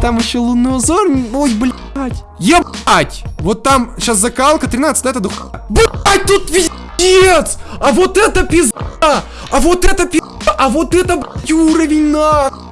там еще лунный узор. Ой, блядь. Ебать! Вот там сейчас закалка 13, это дух. Блядь, тут пиздец! А вот это пизда! А вот это пизда! А вот это, блядь, уровень нахуй!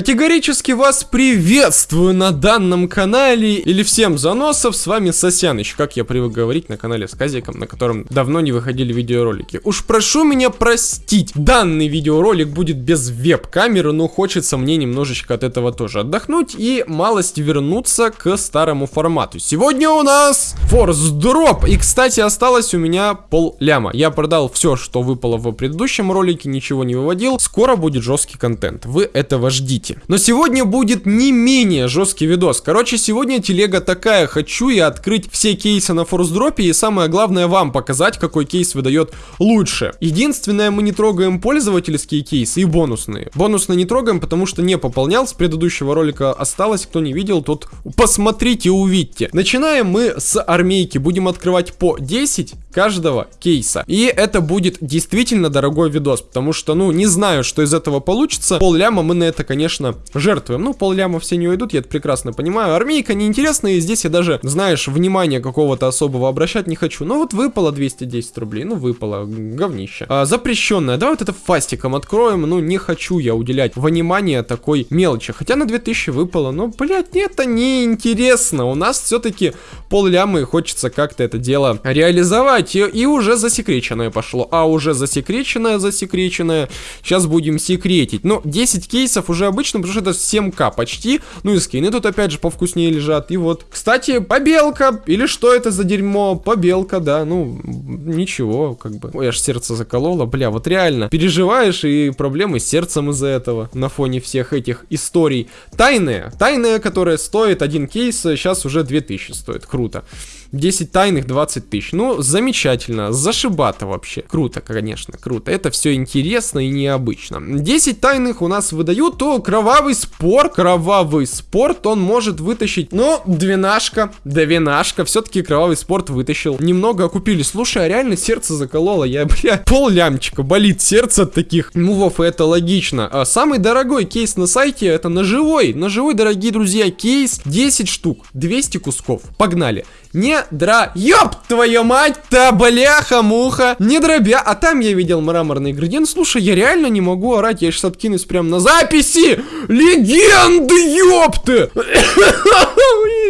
Категорически вас приветствую на данном канале, или всем заносов, с вами Сосяныч, как я привык говорить на канале с Казиком, на котором давно не выходили видеоролики. Уж прошу меня простить, данный видеоролик будет без веб-камеры, но хочется мне немножечко от этого тоже отдохнуть и малость вернуться к старому формату. Сегодня у нас Force Drop, и кстати осталось у меня пол ляма. Я продал все, что выпало в предыдущем ролике, ничего не выводил, скоро будет жесткий контент, вы этого ждите хотите. Но сегодня будет не менее жесткий видос. Короче, сегодня телега такая. Хочу я открыть все кейсы на форсдропе и самое главное вам показать, какой кейс выдает лучше. Единственное, мы не трогаем пользовательские кейсы и бонусные. Бонусные не трогаем, потому что не пополнял. С предыдущего ролика осталось. Кто не видел, тот посмотрите, увидьте. Начинаем мы с армейки. Будем открывать по 10 каждого кейса. И это будет действительно дорогой видос, потому что, ну, не знаю, что из этого получится. Пол ляма мы на это, конечно, жертвуем. Ну, пол ляма все не уйдут, я это прекрасно понимаю. Армейка неинтересная, и здесь я даже, знаешь, внимания какого-то особого обращать не хочу. Ну, вот выпало 210 рублей, ну, выпало, говнище. А, запрещенная, давай вот это фастиком откроем, ну, не хочу я уделять внимание такой мелочи. Хотя на 2000 выпало, но, блядь, это не интересно. У нас все-таки пол ляма и хочется как-то это дело реализовать открывать, и, уже засекреченное пошло. А уже засекреченное, засекреченное. Сейчас будем секретить. Но 10 кейсов уже обычно, потому что это 7к почти. Ну и скины тут опять же повкуснее лежат. И вот, кстати, побелка. Или что это за дерьмо? Побелка, да. Ну, ничего, как бы. Ой, аж сердце закололо. Бля, вот реально. Переживаешь и проблемы с сердцем из-за этого. На фоне всех этих историй. Тайная. Тайная, которая стоит один кейс, сейчас уже 2000 стоит. Круто. 10 тайных, 20 тысяч. Ну, замечательно, зашибато вообще. Круто, конечно, круто. Это все интересно и необычно. 10 тайных у нас выдают, то кровавый спор, кровавый спорт он может вытащить, ну, двенашка, двенашка, все-таки кровавый спорт вытащил. Немного купили. Слушай, а реально сердце закололо, я, бля, пол лямчика, болит сердце от таких мувов, и это логично. А самый дорогой кейс на сайте это ножевой, ножевой, дорогие друзья, кейс 10 штук, 200 кусков. Погнали. Не дра... Ёб твою мать-то, бляха-муха! Не дробя... А там я видел мраморный градиент. Слушай, я реально не могу орать. Я сейчас откинусь прямо на записи! Легенды, ёпты!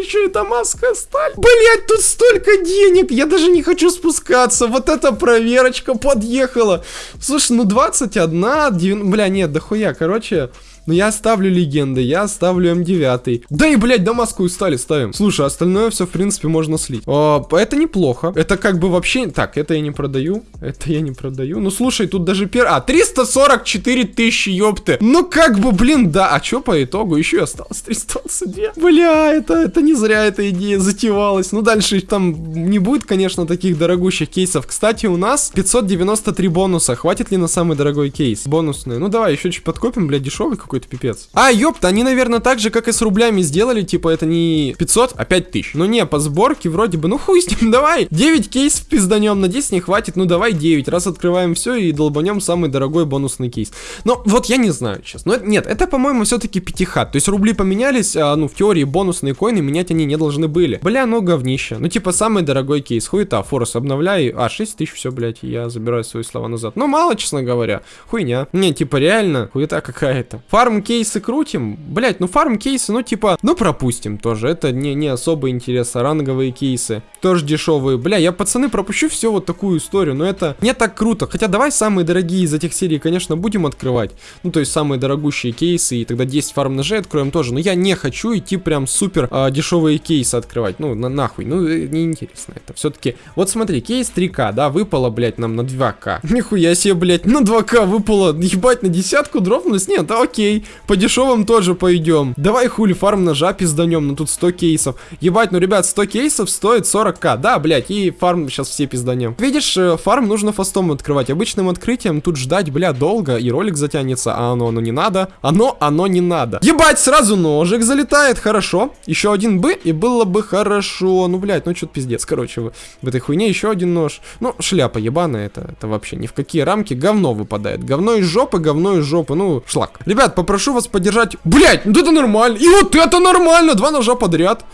Еще эта маска сталь. Блять, тут столько денег. Я даже не хочу спускаться. Вот эта проверочка подъехала. Слушай, ну 21, 9... Бля, нет, дохуя. Короче... Но я ставлю легенды, я ставлю М9. Да и, блядь, дамасскую стали ставим. Слушай, остальное все, в принципе, можно слить. О, это неплохо. Это как бы вообще... Так, это я не продаю. Это я не продаю. Ну, слушай, тут даже пер... А, 344 тысячи, ёпты. Ну, как бы, блин, да. А что по итогу? Еще осталось 322. Бля, это, это не зря эта идея затевалась. Ну, дальше там не будет, конечно, таких дорогущих кейсов. Кстати, у нас 593 бонуса. Хватит ли на самый дорогой кейс? Бонусные. Ну, давай, еще чуть подкопим, бля, дешевый какой-то пипец. А, ёпта, они, наверное, так же, как и с рублями сделали, типа, это не 500, а 5000. Ну не, по сборке вроде бы, ну хуй с ним, давай. 9 кейсов пизданем, на 10 не хватит, ну давай 9. Раз открываем все и долбанем самый дорогой бонусный кейс. Но вот я не знаю сейчас. Но нет, это, по-моему, все-таки пятихат. То есть рубли поменялись, а, ну, в теории бонусные коины менять они не должны были. Бля, ну говнище. Ну, типа, самый дорогой кейс. Хуета, форс обновляй. А, 6 тысяч, все, блядь, я забираю свои слова назад. Ну, мало, честно говоря. Хуйня. Не, типа, реально, хуета какая-то. Фарм кейсы крутим, блять, ну фарм кейсы, ну типа, ну пропустим тоже, это не, не особо интерес, а ранговые кейсы, тоже дешевые, бля, я пацаны пропущу все вот такую историю, но это не так круто, хотя давай самые дорогие из этих серий, конечно, будем открывать, ну то есть самые дорогущие кейсы, и тогда 10 фарм ножей откроем тоже, но я не хочу идти прям супер а, дешевые кейсы открывать, ну на, нахуй, ну э, неинтересно это, все-таки, вот смотри, кейс 3к, да, выпало, блять, нам на 2к, нихуя себе, блять, на 2к выпало, ебать, на десятку дропнулись, нет, окей, окей. По дешевым тоже пойдем. Давай хули фарм ножа пизданем, ну тут 100 кейсов. Ебать, ну, ребят, 100 кейсов стоит 40к. Да, блядь, и фарм сейчас все пизданем. Видишь, э, фарм нужно фастом открывать. Обычным открытием тут ждать, бля, долго, и ролик затянется, а оно, оно не надо. Оно, оно не надо. Ебать, сразу ножик залетает, хорошо. Еще один бы, и было бы хорошо. Ну, блядь, ну что-то пиздец. Короче, в, в этой хуйне еще один нож. Ну, шляпа ебаная, это, это вообще ни в какие рамки. Говно выпадает. Говно из жопы, говно из жопы. Ну, шлак. Ребят, попрошу вас поддержать. Блядь, ну это нормально. И вот это нормально. Два ножа подряд.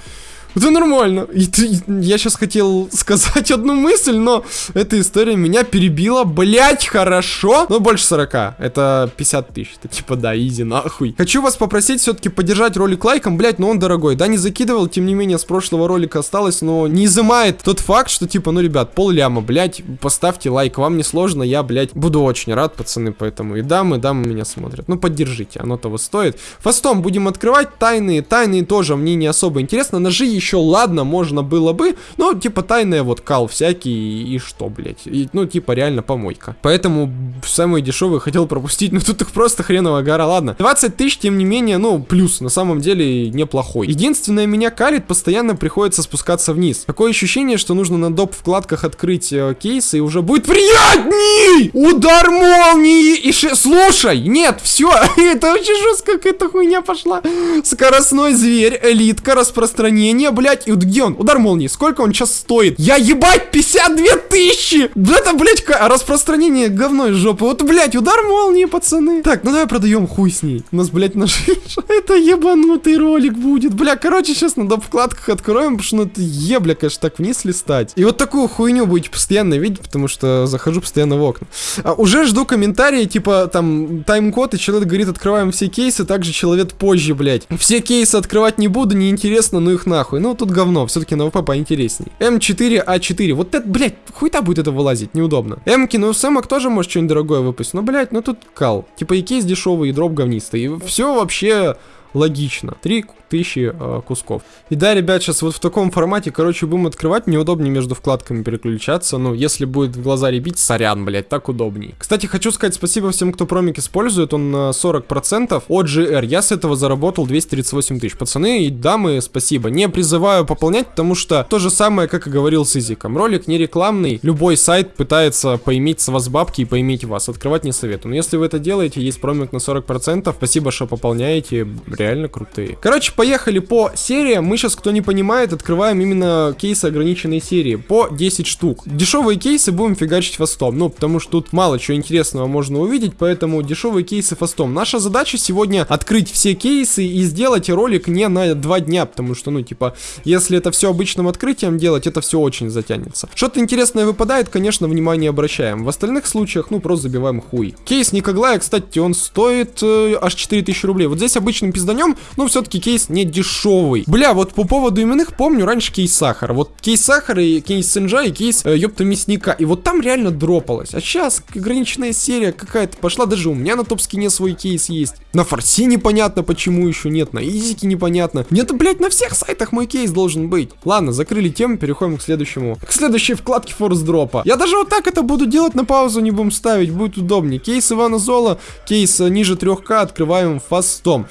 Это нормально. Я сейчас хотел сказать одну мысль, но эта история меня перебила. Блять, хорошо. Ну, больше 40. Это 50 тысяч. Это типа, да, изи, нахуй. Хочу вас попросить все-таки поддержать ролик лайком. Блять, но он дорогой. Да, не закидывал, тем не менее, с прошлого ролика осталось, но не изымает тот факт, что типа, ну, ребят, пол ляма, блять, поставьте лайк. Вам не сложно, я, блять, буду очень рад, пацаны, поэтому и дамы, дамы меня смотрят. Ну, поддержите, оно того стоит. Фастом будем открывать тайные. Тайные тоже мне не особо интересно. Ножи еще еще ладно, можно было бы, но типа тайная вот кал всякий и что, блять, и, ну типа реально помойка. Поэтому самые дешевые хотел пропустить, но тут их просто хреновая гора, ладно. 20 тысяч, тем не менее, ну плюс, на самом деле неплохой. Единственное, меня калит, постоянно приходится спускаться вниз. Такое ощущение, что нужно на доп вкладках открыть э, кейс и уже будет приятней! Удар молнии и ше... Слушай, нет, все, это очень жестко, какая-то хуйня пошла. Скоростной зверь, элитка, распространение, блядь, и вот где он? Удар молнии, сколько он сейчас стоит? Я ебать, 52 тысячи! Это, блядь, распространение говно из жопы. Вот, блядь, удар молнии, пацаны. Так, ну давай продаем хуй с ней. У нас, блядь, наш... это ебанутый ролик будет. Бля, короче, сейчас на доп. вкладках откроем, потому что ну, это ебля, конечно, так вниз листать. И вот такую хуйню будете постоянно видеть, потому что захожу постоянно в окна. А, уже жду комментарии, типа, там, тайм-код, и человек говорит, открываем все кейсы, также человек позже, блядь. Все кейсы открывать не буду, неинтересно, ну их нахуй. Ну, тут говно, все-таки на ВП поинтересней. М4А4, вот это, блядь, хуйта будет это вылазить, неудобно. Эмки, ну, Сэмок тоже может что-нибудь дорогое выпустить, но, блядь, ну тут кал. Типа и кейс дешевый, и дроп говнистый. И все вообще логично. Три тысячи э, кусков. И да, ребят, сейчас вот в таком формате, короче, будем открывать, неудобнее между вкладками переключаться, ну, если будет в глаза ребить, сорян, блять, так удобней. Кстати, хочу сказать спасибо всем, кто промик использует, он на 40% от GR, я с этого заработал 238 тысяч. Пацаны и дамы, спасибо. Не призываю пополнять, потому что то же самое, как и говорил с Изиком. Ролик не рекламный, любой сайт пытается поиметь с вас бабки и поиметь вас. Открывать не советую. Но если вы это делаете, есть промик на 40%, спасибо, что пополняете, реально крутые. Короче, поехали по сериям. Мы сейчас, кто не понимает, открываем именно кейсы ограниченной серии. По 10 штук. Дешевые кейсы будем фигачить фастом. Ну, потому что тут мало чего интересного можно увидеть, поэтому дешевые кейсы фастом. Наша задача сегодня открыть все кейсы и сделать ролик не на 2 дня, потому что, ну, типа, если это все обычным открытием делать, это все очень затянется. Что-то интересное выпадает, конечно, внимание обращаем. В остальных случаях, ну, просто забиваем хуй. Кейс Никоглая, кстати, он стоит э, аж 4000 рублей. Вот здесь обычным пизданем, ну, все-таки кейс не дешевый. Бля, вот по поводу именных помню раньше кейс сахара. Вот кейс сахара и кейс сенджа и кейс э, ёпта мясника. И вот там реально дропалось. А сейчас ограниченная серия какая-то пошла. Даже у меня на топ-скине свой кейс есть. На форсе непонятно, почему еще нет. На изике непонятно. Нет, блядь, на всех сайтах мой кейс должен быть. Ладно, закрыли тему, переходим к следующему. К следующей вкладке ForceDrop а. Я даже вот так это буду делать, на паузу не будем ставить, будет удобнее. Кейс Ивана Зола, кейс э, ниже 3К открываем фастом.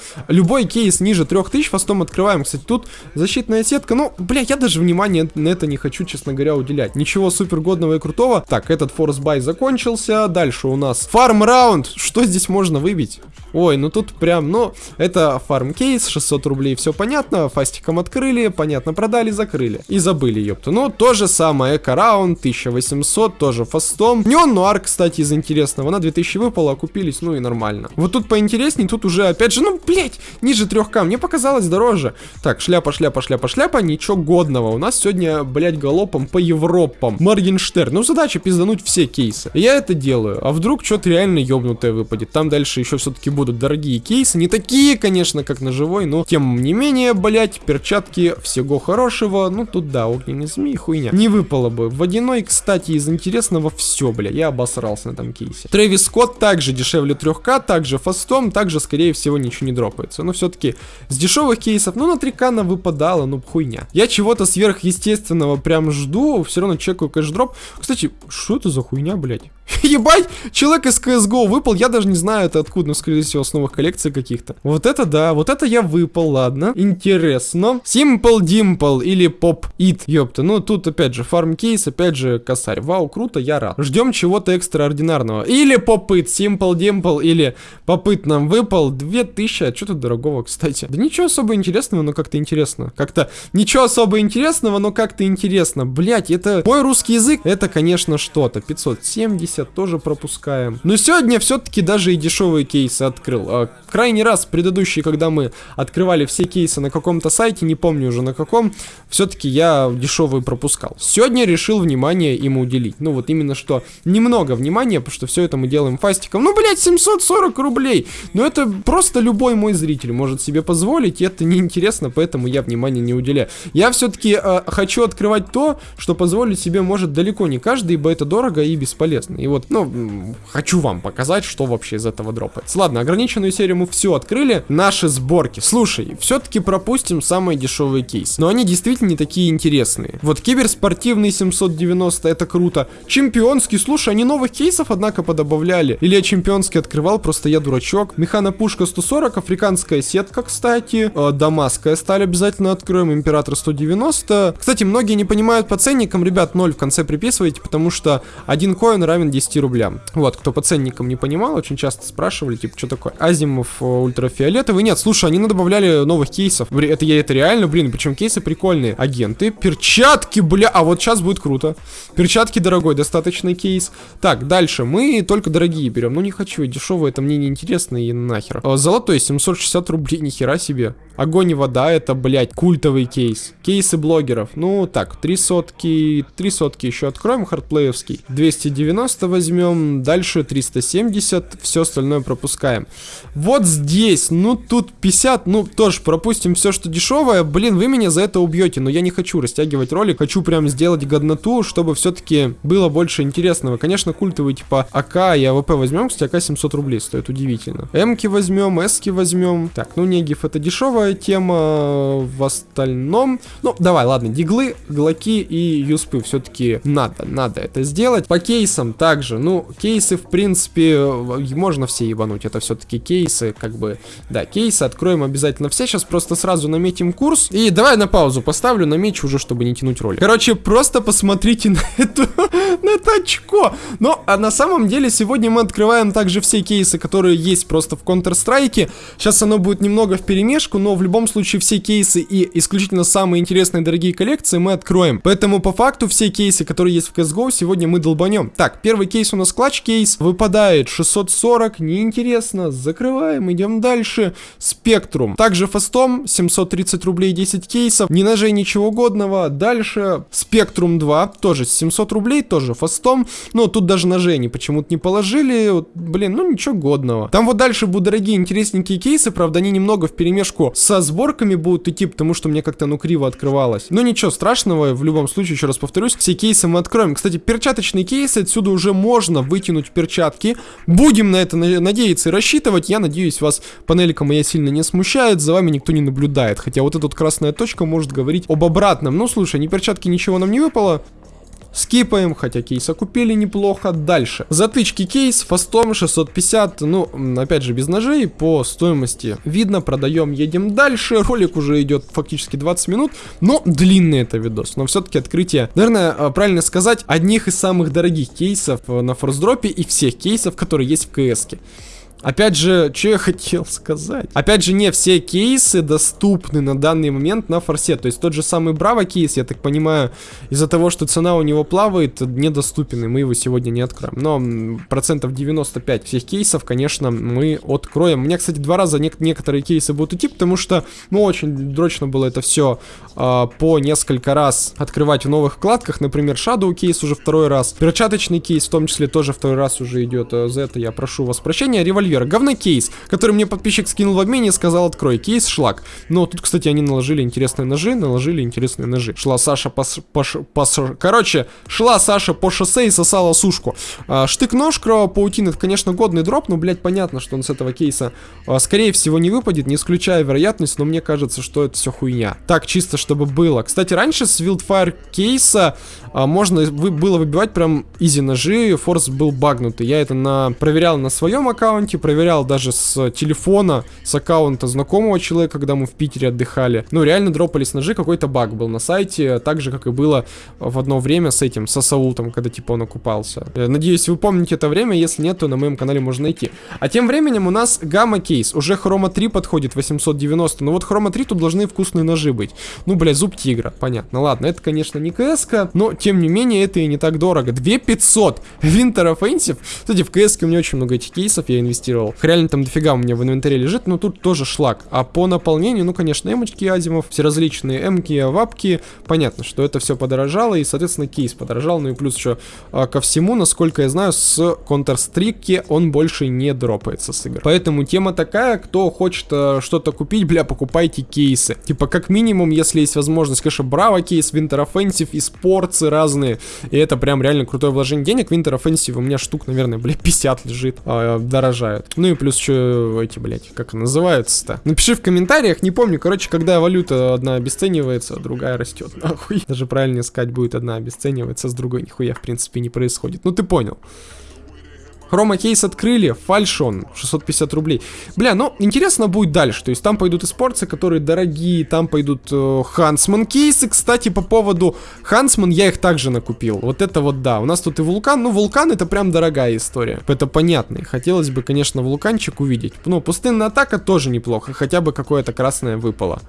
Любой кейс ниже 3000 фастом открываем. Кстати, тут защитная сетка. Ну, бля, я даже внимания на это не хочу, честно говоря, уделять. Ничего супер годного и крутого. Так, этот force buy закончился. Дальше у нас farm round. Что здесь можно выбить? Ой, ну тут прям, ну, это фарм кейс, 600 рублей, все понятно. Фастиком открыли, понятно, продали, закрыли. И забыли, ёпта. Ну, то же самое, эко раунд, 1800, тоже фастом. Неон Нуар, кстати, из интересного. На 2000 выпало, купились, ну и нормально. Вот тут поинтереснее, тут уже, опять же, ну, блять, ниже 3К. Мне показалось дороже. Так, шляпа, шляпа, шляпа, шляпа, ничего годного. У нас сегодня, блять, галопом по Европам. Моргенштерн. Ну, задача пиздануть все кейсы. Я это делаю. А вдруг что-то реально ёбнутое выпадет. Там дальше еще все-таки будут дорогие кейсы. Не такие, конечно, как на живой, но тем не менее, блять, перчатки, всего хорошего. Ну, тут да, огненный змей, хуйня. Не выпало бы. Водяной, кстати, из интересного все, бля. Я обосрался на этом кейсе. Трэвис Скотт также дешевле 3К, также фастом, также, скорее всего, ничего не дропается. Но все-таки с дешевых кейсов, ну, на 3К она выпадала, ну, хуйня. Я чего-то сверхъестественного прям жду, все равно чекаю кэшдроп. Кстати, что это за хуйня, блядь? Ебать, человек из CSGO выпал, я даже не знаю это откуда, но скорее всего с новых коллекций каких-то. Вот это да, вот это я выпал, ладно. Интересно. Simple Dimple или Pop It, ёпта. Ну тут опять же фарм кейс, опять же косарь. Вау, круто, я рад. Ждем чего-то экстраординарного. Или Pop It, Simple Dimple или Pop It нам выпал. 2000, а что тут дорогого, кстати? Да ничего особо интересного, но как-то интересно. Как-то ничего особо интересного, но как-то интересно. Блять, это мой русский язык, это конечно что-то. 570 50 тоже пропускаем. Но сегодня все-таки даже и дешевые кейсы открыл. А, крайний раз, предыдущий, когда мы открывали все кейсы на каком-то сайте, не помню уже на каком, все-таки я дешевые пропускал. Сегодня решил внимание ему уделить. Ну вот именно что немного внимания, потому что все это мы делаем фастиком. Ну, блядь, 740 рублей. Но это просто любой мой зритель может себе позволить, и это неинтересно, поэтому я внимания не уделяю. Я все-таки э, хочу открывать то, что позволить себе может далеко не каждый, ибо это дорого и бесполезно. И вот, ну, хочу вам показать, что вообще из этого дропается. Ладно, ограниченную серию мы все открыли. Наши сборки. Слушай, все-таки пропустим самые дешевые кейсы. Но они действительно не такие интересные. Вот киберспортивный 790, это круто. Чемпионский, слушай, они новых кейсов, однако, подобавляли. Или я чемпионский открывал, просто я дурачок. Механа пушка 140, африканская сетка, кстати. Э, дамасская сталь обязательно откроем. Император 190. Кстати, многие не понимают по ценникам. Ребят, 0 в конце приписывайте, потому что один коин равен 10 рублям. Вот, кто по ценникам не понимал, очень часто спрашивали, типа, что такое? Азимов э, ультрафиолетовый. Нет, слушай, они добавляли новых кейсов. Это я это реально, блин, причем кейсы прикольные. Агенты, перчатки, бля, а вот сейчас будет круто. Перчатки дорогой, достаточный кейс. Так, дальше, мы только дорогие берем. Ну не хочу, дешевые, это мне не интересно и нахер. Э, золотой 760 рублей, нихера себе. Огонь и вода, это, блядь, культовый кейс. Кейсы блогеров. Ну, так, три сотки, три сотки еще откроем, хардплеевский. 290 возьмем, дальше 370, все остальное пропускаем. Вот здесь, ну, тут 50, ну, тоже пропустим все, что дешевое. Блин, вы меня за это убьете, но я не хочу растягивать ролик, хочу прям сделать годноту, чтобы все-таки было больше интересного. Конечно, культовый типа АК и АВП возьмем, кстати, АК 700 рублей стоит, удивительно. Эмки возьмем, Эски возьмем. Так, ну, Негев, это дешевое первая тема в остальном... Ну, давай, ладно, диглы, глоки и юспы все-таки надо, надо это сделать. По кейсам также, ну, кейсы, в принципе, можно все ебануть, это все-таки кейсы, как бы, да, кейсы откроем обязательно все, сейчас просто сразу наметим курс, и давай на паузу поставлю, намечу уже, чтобы не тянуть ролик. Короче, просто посмотрите на эту, на это очко. Но, а на самом деле, сегодня мы открываем также все кейсы, которые есть просто в Counter-Strike, сейчас оно будет немного в перемешку, но в любом случае все кейсы и исключительно самые интересные дорогие коллекции мы откроем. Поэтому по факту все кейсы, которые есть в CSGO, сегодня мы долбанем. Так, первый кейс у нас клатч кейс. Выпадает 640, неинтересно. Закрываем, идем дальше. Спектрум. Также фастом, 730 рублей 10 кейсов. Ни ножей, ничего годного. Дальше Спектрум 2, тоже 700 рублей, тоже фастом. Но тут даже ножей они почему-то не положили. Вот, блин, ну ничего годного. Там вот дальше будут дорогие интересненькие кейсы, правда они немного в перемешку со сборками будут идти, потому что мне как-то, ну, криво открывалось. Но ничего страшного, в любом случае, еще раз повторюсь, все кейсы мы откроем. Кстати, перчаточные кейсы, отсюда уже можно вытянуть перчатки. Будем на это надеяться и рассчитывать. Я надеюсь, вас панелька моя сильно не смущает, за вами никто не наблюдает. Хотя вот эта вот красная точка может говорить об обратном. Ну, слушай, ни перчатки, ничего нам не выпало. Скипаем, хотя кейса купили неплохо. Дальше. Затычки кейс, фастом 650, ну, опять же, без ножей, по стоимости видно, продаем, едем дальше. Ролик уже идет фактически 20 минут, но длинный это видос. Но все-таки открытие, наверное, а, правильно сказать, одних из самых дорогих кейсов э, на форсдропе и всех кейсов, которые есть в кс -ке. Опять же, что я хотел сказать? Опять же, не все кейсы доступны на данный момент на форсе. То есть тот же самый Браво кейс, я так понимаю, из-за того, что цена у него плавает, недоступен, и мы его сегодня не откроем. Но процентов 95 всех кейсов, конечно, мы откроем. У меня, кстати, два раза не некоторые кейсы будут идти, потому что, ну, очень дрочно было это все э, а, по несколько раз открывать в новых вкладках. Например, Shadow кейс уже второй раз. Перчаточный кейс в том числе тоже второй раз уже идет. За это я прошу вас прощения. Револьвер. Говнокейс, который мне подписчик скинул в обмене и сказал, открой. Кейс шлак. Но тут, кстати, они наложили интересные ножи, наложили интересные ножи. Шла Саша по... по, по короче, шла Саша по шоссе и сосала сушку. А, Штык-нож, кровопаутин, это, конечно, годный дроп, но, блядь, понятно, что он с этого кейса, а, скорее всего, не выпадет, не исключая вероятность, но мне кажется, что это все хуйня. Так, чисто, чтобы было. Кстати, раньше с Wildfire кейса а, можно вы, было выбивать прям изи ножи, форс был багнутый. Я это на, проверял на своем аккаунте, проверял даже с телефона, с аккаунта знакомого человека, когда мы в Питере отдыхали. Ну, реально дропались ножи, какой-то баг был на сайте, так же, как и было в одно время с этим, с Асаултом, когда типа он окупался. Я надеюсь, вы помните это время, если нет, то на моем канале можно найти. А тем временем у нас гамма кейс, уже хрома 3 подходит, 890, но вот хрома 3 тут должны вкусные ножи быть. Ну, блядь, зуб тигра, понятно. Ладно, это, конечно, не кс но тем не менее, это и не так дорого. 2500 Winter Offensive. Кстати, в КС у меня очень много этих кейсов, я инвестировал. Реально там дофига у меня в инвентаре лежит, но тут тоже шлак. А по наполнению, ну, конечно, эмочки Азимов, все различные эмки, вапки. Понятно, что это все подорожало, и, соответственно, кейс подорожал. Ну и плюс еще а, ко всему, насколько я знаю, с Counter-Strike он больше не дропается с игр. Поэтому тема такая, кто хочет а, что-то купить, бля, покупайте кейсы. Типа, как минимум, если есть возможность, конечно, Браво кейс, Winter Offensive и спорцы разные. И это прям реально крутое вложение денег. Winter Offensive у меня штук, наверное, блядь, 50 лежит. А, дорожают. Ну и плюс еще эти, блядь, как называются-то? Напиши в комментариях, не помню. Короче, когда валюта одна обесценивается, другая растет. Нахуй. Даже правильнее сказать будет одна обесценивается, с другой нихуя, в принципе, не происходит. Ну ты понял. Хрома кейс открыли, фальшон, 650 рублей. Бля, ну, интересно будет дальше. То есть там пойдут и спорцы, которые дорогие, там пойдут э, Хансман кейсы. Кстати, по поводу Хансман я их также накупил. Вот это вот да. У нас тут и вулкан. Ну, вулкан это прям дорогая история. Это понятно. Хотелось бы, конечно, вулканчик увидеть. Ну, пустынная атака тоже неплохо. Хотя бы какое-то красное выпало.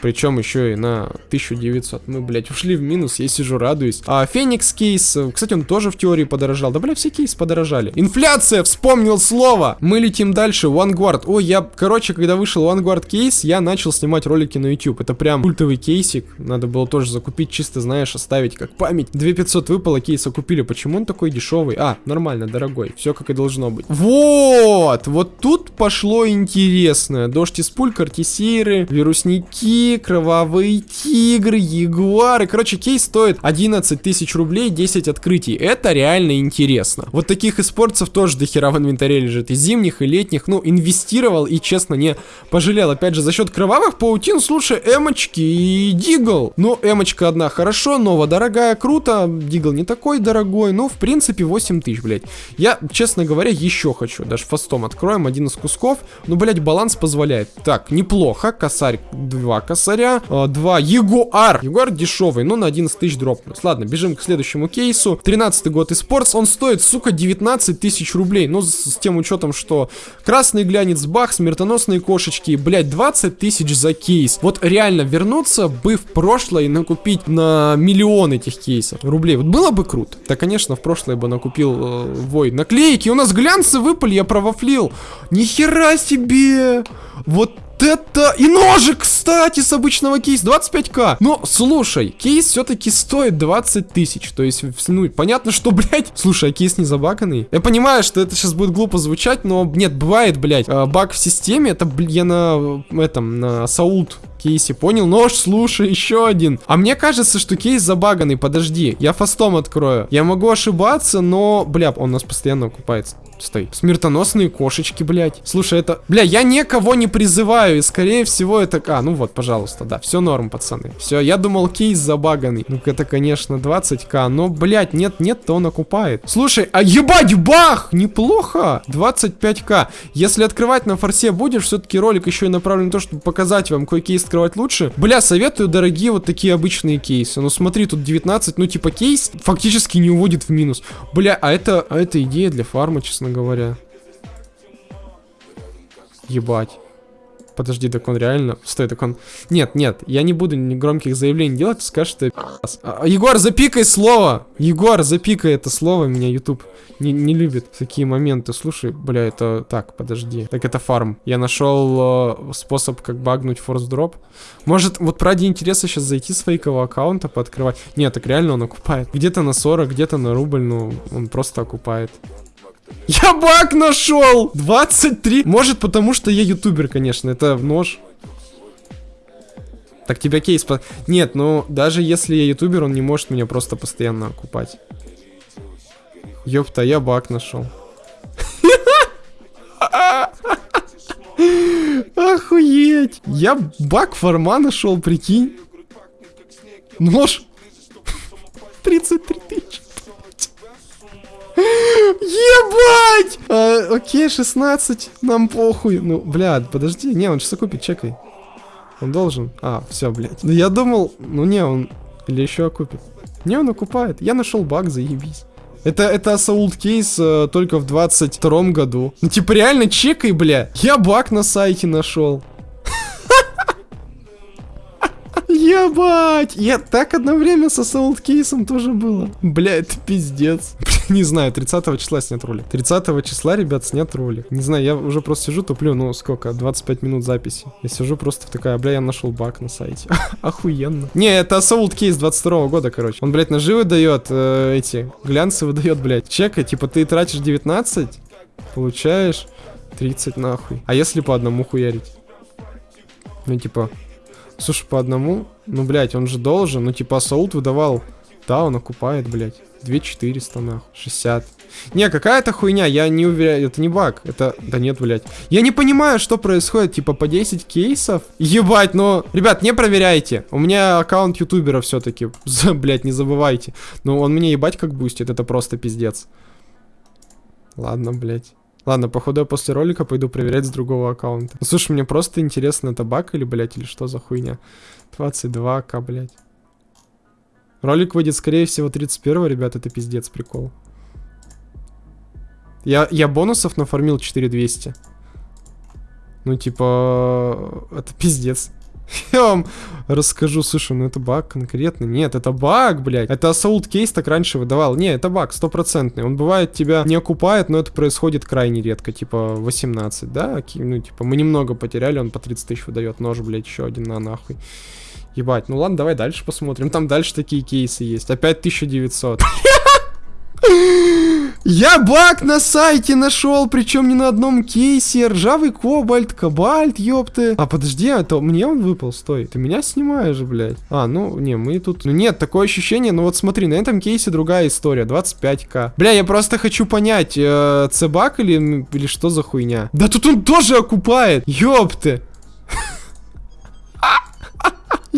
Причем еще и на 1900. Мы, блядь, ушли в минус, я сижу, радуюсь. А Феникс кейс, кстати, он тоже в теории подорожал. Да, бля, все кейсы подорожали. Инфляция, вспомнил слово! Мы летим дальше, Vanguard. Ой, я, короче, когда вышел Vanguard кейс, я начал снимать ролики на YouTube. Это прям культовый кейсик. Надо было тоже закупить, чисто, знаешь, оставить как память. 2500 выпало, кейса купили. Почему он такой дешевый? А, нормально, дорогой. Все как и должно быть. Вот! Вот тут пошло интересное. Дождь из пуль, картисиры, вирусники, кровавые тигры, ягуары. Короче, кейс стоит 11 тысяч рублей, 10 открытий. Это реально интересно. Вот таких испорцев тоже до хера в инвентаре лежит. И зимних, и летних. Ну, инвестировал и, честно, не пожалел. Опять же, за счет кровавых паутин, слушай, эмочки и дигл. Ну, эмочка одна хорошо, нова дорогая, круто. Дигл не такой дорогой. Ну, в принципе, 8 тысяч, блядь. Я, честно говоря, еще хочу. Даже фастом откроем один из кусков. Ну, блядь, баланс позволяет. Так, неплохо. Косарь 2 косарь косаря. А, два. Ягуар. Ягуар дешевый, но на 11 тысяч дропнулся. Ладно, бежим к следующему кейсу. 13 год и спортс. Он стоит, сука, 19 тысяч рублей. Ну, с, с тем учетом, что красный глянец, бах, смертоносные кошечки. Блять, 20 тысяч за кейс. Вот реально вернуться бы в прошлое и накупить на миллион этих кейсов рублей. Вот было бы круто. Да, конечно, в прошлое бы накупил э, вой. Наклейки. У нас глянцы выпали, я провафлил. Нихера себе! Вот это... И ножик, кстати, с обычного кейса. 25к. Но, слушай, кейс все-таки стоит 20 тысяч. То есть, ну, понятно, что, блядь... Слушай, а кейс не забаганный? Я понимаю, что это сейчас будет глупо звучать, но, нет, бывает, блядь, а, баг в системе. Это, блин, я на этом, на Саулт кейсе, понял? Нож, слушай, еще один. А мне кажется, что кейс забаганный, подожди, я фастом открою. Я могу ошибаться, но, бля, он у нас постоянно окупается. Стой. Смертоносные кошечки, блядь. Слушай, это... Бля, я никого не призываю, и скорее всего это... А, ну вот, пожалуйста, да, все норм, пацаны. Все, я думал, кейс забаганный. Ну, это, конечно, 20к, но, блядь, нет, нет, то он окупает. Слушай, а ебать, бах! Неплохо! 25к. Если открывать на форсе будешь, все-таки ролик еще и направлен на то, чтобы показать вам, какой кейс открывать лучше. Бля, советую, дорогие, вот такие обычные кейсы. Ну, смотри, тут 19, ну, типа, кейс фактически не уводит в минус. Бля, а это, а это идея для фарма, честно говоря. Ебать. Подожди, так он реально... Стой, так он... Нет, нет, я не буду громких заявлений делать, скажешь, что а, Егор, запикай слово! Егор, запикай это слово, меня YouTube не, не любит такие моменты. Слушай, бля, это... Так, подожди. Так это фарм. Я нашел э, способ, как багнуть форс дроп. Может, вот ради интереса сейчас зайти с фейкового аккаунта, пооткрывать. Нет, так реально он окупает. Где-то на 40, где-то на рубль, ну, он просто окупает. Я баг нашел! 23. Может, потому что я ютубер, конечно. Это нож. Так тебя кейс... По... Нет, ну, даже если я ютубер, он не может меня просто постоянно окупать. Ёпта, я баг нашел. Охуеть! Я баг форма нашел, прикинь. Нож. 33 тысячи. Ебать! А, окей, 16. Нам похуй. Ну, блядь, подожди. Не, он сейчас окупит, чекай. Он должен. А, все, блядь. Ну, я думал, ну не, он или еще окупит. Не, он окупает. Я нашел баг, заебись. Это, это Assault кейс э, только в 22 году. Ну, типа, реально чекай, бля. Я баг на сайте нашел. Ебать! Я так одно время со Assault кейсом тоже было. Бля, это пиздец. Не знаю, 30 числа снят ролик. 30 числа, ребят, снят ролик. Не знаю, я уже просто сижу, туплю, ну сколько, 25 минут записи. Я сижу просто такая, бля, я нашел баг на сайте. Охуенно. Не, это Assault кейс 22 года, короче. Он, блядь, ножи выдает, э, эти, глянцы выдает, блядь. Чекай, типа ты тратишь 19, получаешь 30 нахуй. А если по одному хуярить? Ну, типа, слушай, по одному, ну, блядь, он же должен, ну, типа, Assault выдавал, да, он окупает, блядь. 2400 нахуй, 60. Не, какая-то хуйня, я не уверяю, это не баг, это... Да нет, блядь. Я не понимаю, что происходит, типа по 10 кейсов? Ебать, но... Ребят, не проверяйте, у меня аккаунт ютубера все-таки, блядь, не забывайте. Ну, он мне ебать как бустит, это просто пиздец. Ладно, блядь. Ладно, походу я после ролика пойду проверять с другого аккаунта. Ну, слушай, мне просто интересно, это баг или, блядь, или что за хуйня? 22к, блядь. Ролик выйдет, скорее всего, 31 ребят, это пиздец, прикол. Я, я бонусов нафармил 4200. Ну, типа, это пиздец. Я вам расскажу, слушай, ну это баг конкретно. Нет, это баг, блядь. Это Assault кейс так раньше выдавал. Не, это баг, стопроцентный. Он бывает тебя не окупает, но это происходит крайне редко. Типа 18, да? Ну, типа, мы немного потеряли, он по 30 тысяч выдает. Нож, блядь, еще один на нахуй. Ебать, ну ладно, давай дальше посмотрим. Там дальше такие кейсы есть. Опять 1900. Я баг на сайте нашел, причем не на одном кейсе. Ржавый кобальт, кобальт, ёпты. А подожди, это мне он выпал, стой. Ты меня снимаешь, блядь. А, ну, не, мы тут... Ну нет, такое ощущение, ну вот смотри, на этом кейсе другая история, 25к. Бля, я просто хочу понять, э, цебак или, или что за хуйня? Да тут он тоже окупает, ёпты.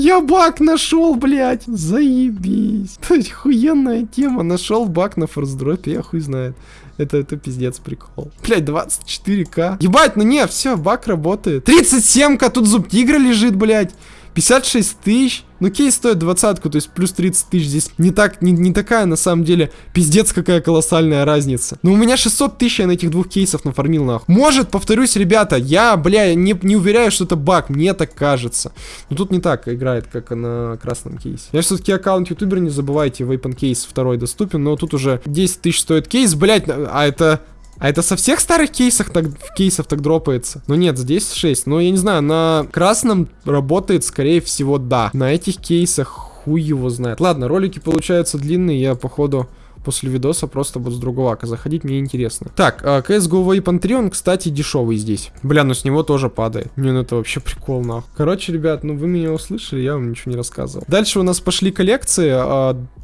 Я баг нашел, блядь. Заебись. Это хуенная тема. Нашел баг на форсдропе, я хуй знает. Это, это пиздец прикол. Блять, 24к. Ебать, ну не, все, баг работает. 37к, тут зуб тигра лежит, блядь. 56 тысяч. Ну, кейс стоит двадцатку, то есть плюс 30 тысяч здесь не так, не, не такая, на самом деле, пиздец, какая колоссальная разница. Но у меня 600 тысяч я на этих двух кейсов нафармил, нахуй. Может, повторюсь, ребята, я, бля, не, не уверяю, что это баг, мне так кажется. Но тут не так играет, как на красном кейсе. Я все-таки аккаунт ютубер, не забывайте, Weapon кейс второй доступен, но тут уже 10 тысяч стоит кейс, блять, а это а это со всех старых кейсов так, кейсов так дропается? Ну нет, здесь 6. Но я не знаю, на красном работает, скорее всего, да. На этих кейсах хуй его знает. Ладно, ролики получаются длинные, я походу после видоса просто буду с другого ака заходить, мне интересно. Так, CSGO Weapon 3, он, кстати, дешевый здесь. Бля, ну с него тоже падает. Не, ну это вообще прикол, нахуй. Короче, ребят, ну вы меня услышали, я вам ничего не рассказывал. Дальше у нас пошли коллекции.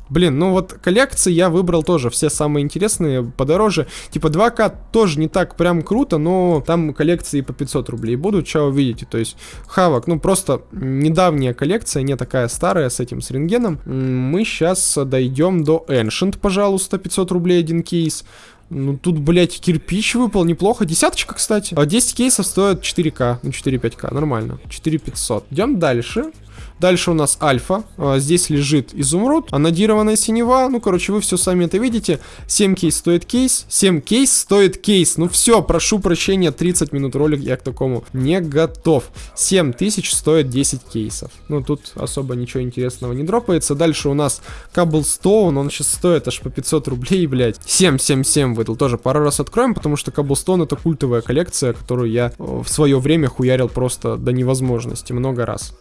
Блин, ну вот коллекции я выбрал тоже все самые интересные, подороже. Типа 2К тоже не так прям круто, но там коллекции по 500 рублей будут, что увидите. То есть Хавок, ну просто недавняя коллекция, не такая старая с этим, с рентгеном. Мы сейчас дойдем до Ancient, пожалуйста, 500 рублей один кейс. Ну, тут, блядь, кирпич выпал, неплохо. Десяточка, кстати. А 10 кейсов стоят 4К, ну, 4-5К, нормально. 4500. Идем дальше. Дальше у нас альфа. А, здесь лежит изумруд. Анодированная синева. Ну, короче, вы все сами это видите. 7 кейс стоит кейс. 7 кейс стоит кейс. Ну все, прошу прощения, 30 минут ролик я к такому не готов. 7 тысяч стоит 10 кейсов. Ну, тут особо ничего интересного не дропается. Дальше у нас Cobblestone. Он сейчас стоит аж по 500 рублей, блядь. 777 выдал. Тоже пару раз откроем, потому что Cobblestone это культовая коллекция, которую я в свое время хуярил просто до невозможности много раз.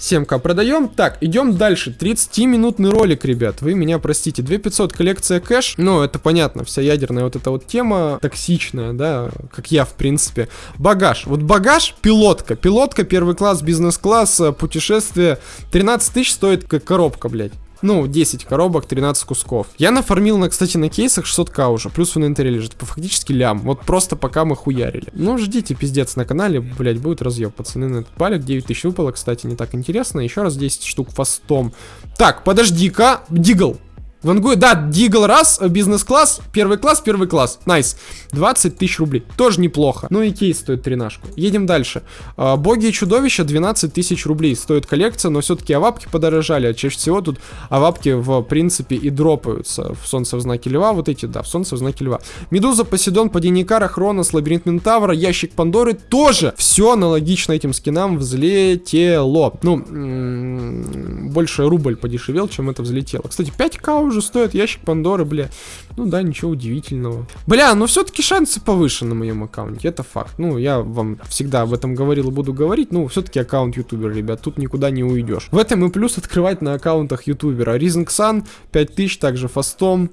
7к продаем. Так, идем дальше. 30-минутный ролик, ребят. Вы меня простите. 2500 коллекция кэш. Ну, это понятно. Вся ядерная вот эта вот тема токсичная, да, как я, в принципе. Багаж. Вот багаж, пилотка. Пилотка, первый класс, бизнес-класс, э, путешествие. 13 тысяч стоит как коробка, блядь. Ну, 10 коробок, 13 кусков. Я нафармил, на, кстати, на кейсах 600к уже. Плюс в инвентаре лежит. По фактически лям. Вот просто пока мы хуярили. Ну, ждите, пиздец, на канале, блять, будет разъеб. Пацаны на этот палик. 9000 выпало, кстати, не так интересно. Еще раз 10 штук фастом. Так, подожди-ка. Дигл. Вангуй, да, Дигл раз, э, бизнес-класс, первый класс, первый класс, найс. 20 тысяч рублей, тоже неплохо. Ну и кейс стоит тринашку. Едем дальше. А, боги и чудовища 12 тысяч рублей стоит коллекция, но все-таки авапки подорожали, а чаще всего тут авапки в принципе и дропаются. В солнце в знаке льва, вот эти, да, в солнце в знаке льва. Медуза, Поседон, Паденикара, Хронос, Лабиринт Ментавра, Ящик Пандоры тоже все аналогично этим скинам взлетело. Ну, больше рубль подешевел, чем это взлетело. Кстати, 5к уже стоит ящик Пандоры, бля. Ну да, ничего удивительного. Бля, но все-таки шансы повыше на моем аккаунте, это факт. Ну, я вам всегда об этом говорил и буду говорить, ну, все-таки аккаунт ютубера, ребят, тут никуда не уйдешь. В этом и плюс открывать на аккаунтах ютубера. Rising Sun 5000, также фастом,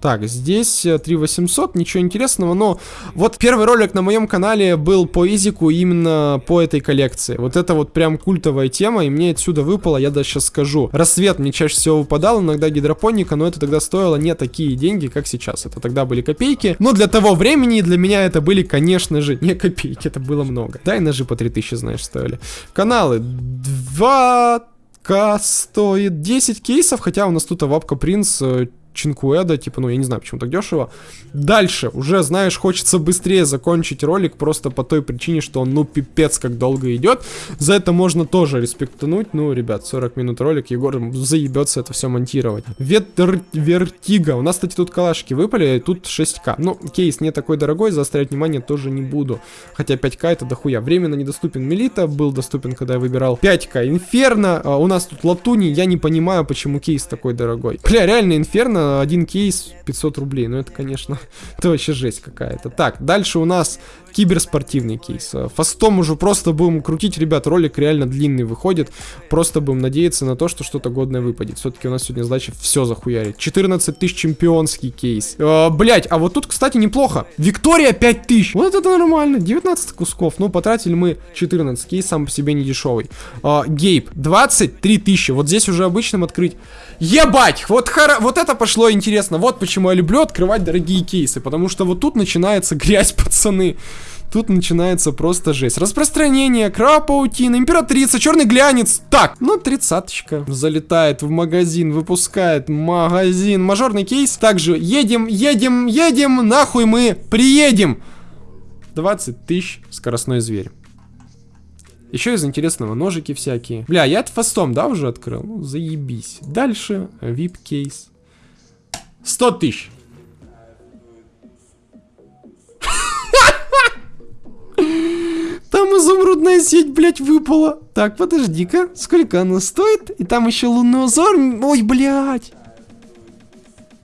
так, здесь 3800, э, ничего интересного, но вот первый ролик на моем канале был по изику именно по этой коллекции. Вот это вот прям культовая тема, и мне отсюда выпало, я даже сейчас скажу. Рассвет мне чаще всего выпадал, иногда гидропоника, но это тогда стоило не такие деньги, как сейчас. Это тогда были копейки, но для того времени для меня это были, конечно же, не копейки, это было много. Да, и ножи по 3000, знаешь, стоили. Каналы 2 к стоит 10 кейсов, хотя у нас тут Авапка Принц э, Чинкуэда, типа, ну, я не знаю, почему так дешево. Дальше, уже, знаешь, хочется быстрее закончить ролик, просто по той причине, что он, ну, пипец, как долго идет. За это можно тоже респектануть. Ну, ребят, 40 минут ролик, Егор заебется это все монтировать. Ветр Вертига. У нас, кстати, тут калашки выпали, тут 6к. Ну, кейс не такой дорогой, заострять внимание тоже не буду. Хотя 5к это дохуя. Временно недоступен Мелита, был доступен, когда я выбирал 5к. Инферно, а у нас тут латуни, я не понимаю, почему кейс такой дорогой. Бля, реально, Инферно один кейс 500 рублей. Ну, это, конечно, это вообще жесть какая-то. Так, дальше у нас киберспортивный кейс. Фастом уже просто будем крутить, ребят, ролик реально длинный выходит. Просто будем надеяться на то, что что-то годное выпадет. Все-таки у нас сегодня задача все захуярить. 14 тысяч чемпионский кейс. Э, блять, а вот тут, кстати, неплохо. Виктория 5 тысяч. Вот это нормально. 19 кусков. Ну, потратили мы 14. Кейс сам по себе не дешевый. Э, Гейб 23 тысячи. Вот здесь уже обычным открыть. Ебать! Вот, хара... вот это пошло интересно. Вот почему я люблю открывать дорогие кейсы. Потому что вот тут начинается грязь, пацаны. Тут начинается просто жесть. Распространение, крапаутин, императрица, черный глянец. Так, ну тридцаточка залетает в магазин, выпускает магазин. Мажорный кейс. Также едем, едем, едем, нахуй мы приедем. 20 тысяч скоростной зверь. Еще из интересного ножики всякие. Бля, я это фастом, да, уже открыл? Ну, заебись. Дальше VIP кейс. 100 тысяч. Там изумрудная сеть, блядь, выпала. Так, подожди-ка. Сколько она стоит? И там еще лунный узор. Ой, блядь.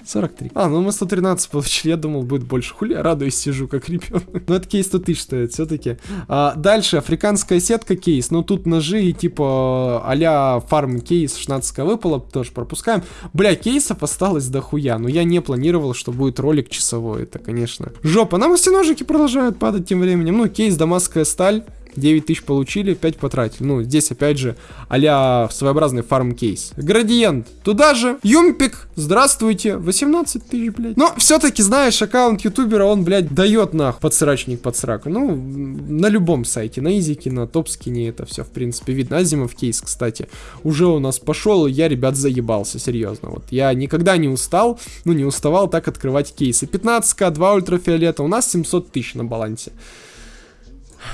43. А, ну мы 113 получили, я думал, будет больше. Хули, я радуюсь, сижу как ребенок. Но это кейс 100 тысяч стоит все-таки. А, дальше, африканская сетка кейс. Ну тут ножи и типа а-ля фарм кейс 16 выпало, тоже пропускаем. Бля, кейсов осталось дохуя, но я не планировал, что будет ролик часовой. Это, конечно, жопа. Нам все ножики продолжают падать тем временем. Ну, кейс дамасская сталь. 9 тысяч получили, 5 потратили. Ну, здесь опять же а своеобразный фарм-кейс. Градиент туда же. Юмпик, здравствуйте. 18 тысяч, блядь. Но все-таки, знаешь, аккаунт ютубера, он, блядь, дает нах подсрачник под сраку. Ну, на любом сайте, на изике, на топскине это все, в принципе, видно. Азимов кейс, кстати, уже у нас пошел, я, ребят, заебался, серьезно. Вот я никогда не устал, ну, не уставал так открывать кейсы. 15к, 2 ультрафиолета, у нас 700 тысяч на балансе.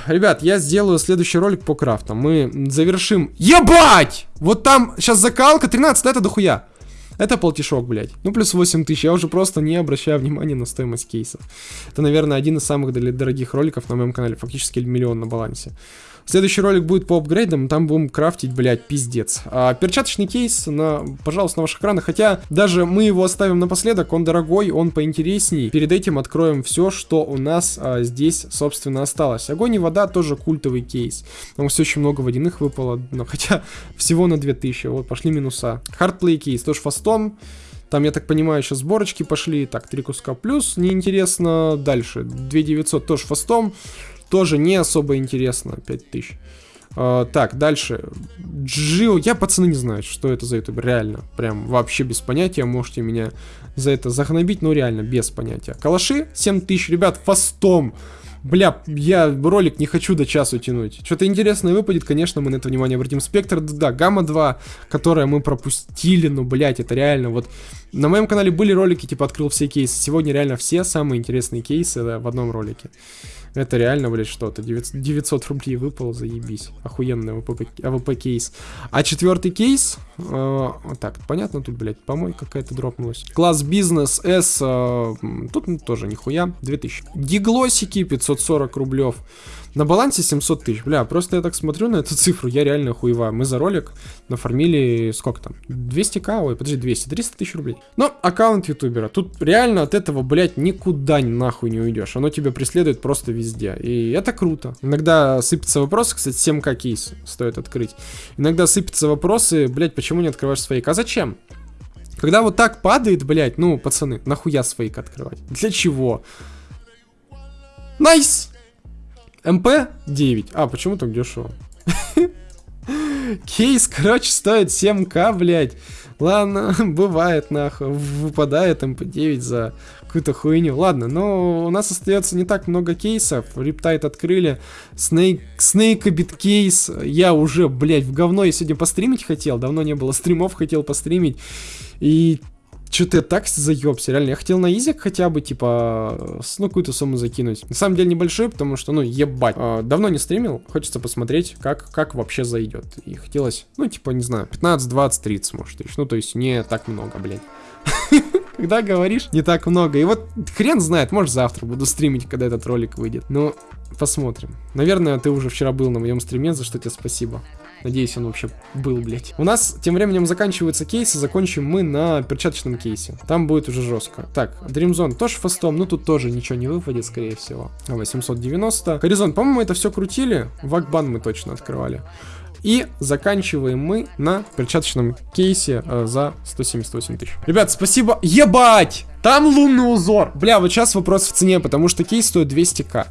Ребят, я сделаю следующий ролик по крафтам. Мы завершим... Ебать! Вот там сейчас закалка 13, да, это дохуя. Это полтишок, блядь. Ну, плюс 8 тысяч. Я уже просто не обращаю внимания на стоимость кейсов. Это, наверное, один из самых дорогих роликов на моем канале. Фактически миллион на балансе. Следующий ролик будет по апгрейдам, там будем крафтить, блядь, пиздец. А, перчаточный кейс, на, пожалуйста, на ваших экранах. Хотя даже мы его оставим напоследок, он дорогой, он поинтересней. Перед этим откроем все, что у нас а, здесь, собственно, осталось. Огонь и вода тоже культовый кейс. Там все очень много водяных выпало, но хотя всего на 2000. Вот, пошли минуса. Хардплей кейс, тоже фастом. Там, я так понимаю, сейчас сборочки пошли. Так, три куска плюс, неинтересно. Дальше, 2900 тоже фастом. Тоже не особо интересно, 5000. Uh, так, дальше. Джио, я пацаны не знаю, что это за ютубер, реально. Прям вообще без понятия, можете меня за это загнобить, но реально без понятия. Калаши 7000, ребят, фастом. Бля, я ролик не хочу до часу тянуть. Что-то интересное выпадет, конечно, мы на это внимание обратим. Спектр, да, Гамма 2, которое мы пропустили, ну, блять, это реально, вот... На моем канале были ролики, типа, открыл все кейсы. Сегодня реально все самые интересные кейсы да, в одном ролике. Это реально, блядь, что-то. 900 рублей выпало, заебись. Охуенный АВП, АВП кейс. А четвертый кейс... Э, так, понятно, тут, блядь, помойка какая-то дропнулась. Класс бизнес S... Э, тут ну, тоже нихуя. 2000. Диглосики 540 рублев. На балансе 700 тысяч. Бля, просто я так смотрю на эту цифру, я реально хуею. Мы за ролик нафармили, сколько там? 200к? Ой, подожди, 200, 300 тысяч рублей. Но аккаунт ютубера. Тут реально от этого, блядь, никуда нахуй не уйдешь. Оно тебя преследует просто везде. И это круто. Иногда сыпятся вопросы, кстати, 7к кейс стоит открыть. Иногда сыпятся вопросы, блядь, почему не открываешь свои? А зачем? Когда вот так падает, блядь, ну, пацаны, нахуя своик открывать? Для чего? Nice! МП-9. А, почему так дешево? Кейс, короче, стоит 7к, блядь. Ладно, бывает, нахуй. Выпадает МП-9 за какую-то хуйню. Ладно, но у нас остается не так много кейсов. Reptile открыли. Снейк, Снейкобит кейс. Я уже, блядь, в говно я сегодня постримить хотел. Давно не было стримов, хотел постримить. И что-то я так заебся, реально. Я хотел на изик хотя бы, типа, ну, какую-то сумму закинуть. На самом деле небольшой, потому что, ну, ебать. А, давно не стримил, хочется посмотреть, как, как вообще зайдет. И хотелось, ну, типа, не знаю, 15, 20, 30, может, тысяч. Ну, то есть не так много, блядь. Когда говоришь, не так много. И вот хрен знает, может завтра буду стримить, когда этот ролик выйдет. Ну, посмотрим. Наверное, ты уже вчера был на моем стриме, за что тебе спасибо. Надеюсь, он вообще был, блядь. У нас тем временем заканчиваются кейсы, закончим мы на перчаточном кейсе. Там будет уже жестко. Так, Dream Zone тоже фастом, ну тут тоже ничего не выпадет, скорее всего. 890. Горизонт, по-моему, это все крутили. Вакбан мы точно открывали. И заканчиваем мы на перчаточном кейсе э, за 178 тысяч. Ребят, спасибо. Ебать! Там лунный узор. Бля, вот сейчас вопрос в цене, потому что кейс стоит 200к.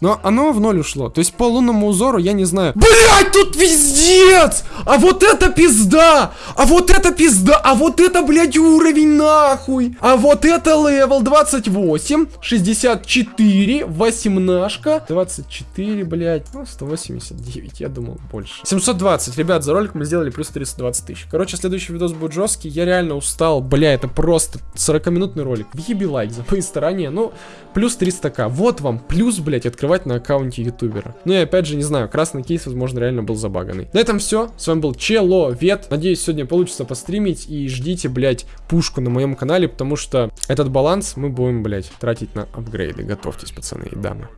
Но оно в ноль ушло. То есть по лунному узору я не знаю. Блять, тут пиздец! А вот это пизда! А вот это пизда! А вот это, блядь, уровень нахуй! А вот это level 28, 64, 18, 24, блядь, ну 189, я думал больше. 720, ребят, за ролик мы сделали плюс 320 тысяч. Короче, следующий видос будет жесткий, я реально устал, бля, это просто 40-минутный ролик. Въеби лайк за мои старания, ну, плюс 300к. Вот вам плюс, блядь, открывать открывать на аккаунте ютубера. Ну и опять же, не знаю, красный кейс, возможно, реально был забаганный. На этом все. С вами был Человек. Надеюсь, сегодня получится постримить. И ждите, блядь, пушку на моем канале, потому что этот баланс мы будем, блядь, тратить на апгрейды. Готовьтесь, пацаны и дамы.